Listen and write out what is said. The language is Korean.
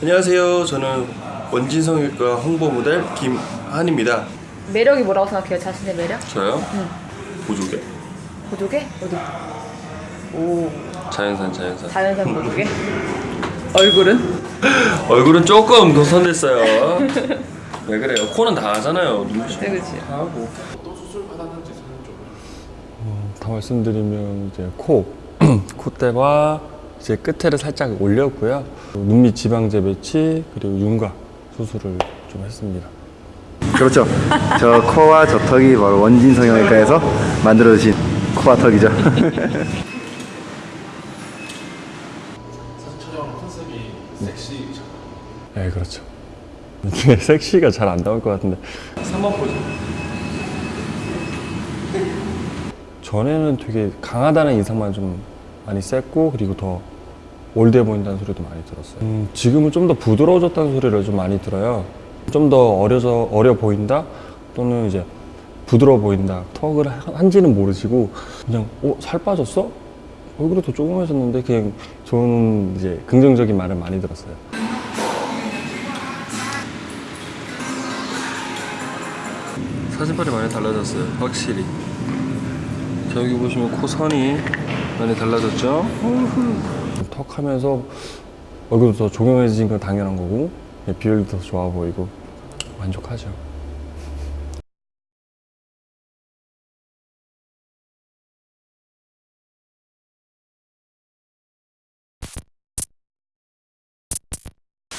안녕하세요. 저는 원진성형외과 홍보 모델 김한입니다. 매력이 뭐라고 생각해요? 자신의 매력? 저요? 보조개. 보조개? 어디? 오 자연산 자연산. 자연산 보조개? 얼굴은? 얼굴은 조금 도선됐어요. 왜 그래요? 코는 다 하잖아요. 눈빛이 네, 그치. 다 하고. 다 말씀드리면 이제 코, 콧대와 이제 끝에를 살짝 올렸고요. 눈밑 지방제 배치 그리고 윤곽 수술을 좀 했습니다. 그렇죠. 저 코와 저 턱이 바로 원진 성형외과에서 만들어주신 코와 턱이죠. 네, 그렇죠. 섹시가 잘 안 나올 것 같은데 3번 보조. 전에는 되게 강하다는 인상만 좀 많이 셌고 그리고 더 올드해 보인다는 소리도 많이 들었어요. 음, 지금은 좀 더 부드러워졌다는 소리를 좀 많이 들어요. 좀 더 어려져 어려 보인다 또는 이제 부드러워 보인다. 턱을 한- 한지는 모르시고 그냥 어 살 빠졌어? 얼굴이 더 조그매졌는데 그냥 저는 이제 긍정적인 말을 많이 들었어요. 사진빨이 많이 달라졌어요. 확실히. 저기 보시면 코 선이 많이 달라졌죠? 턱 하면서 얼굴도 더 조명해진 건 당연한 거고 비율도 더 좋아 보이고 만족하죠.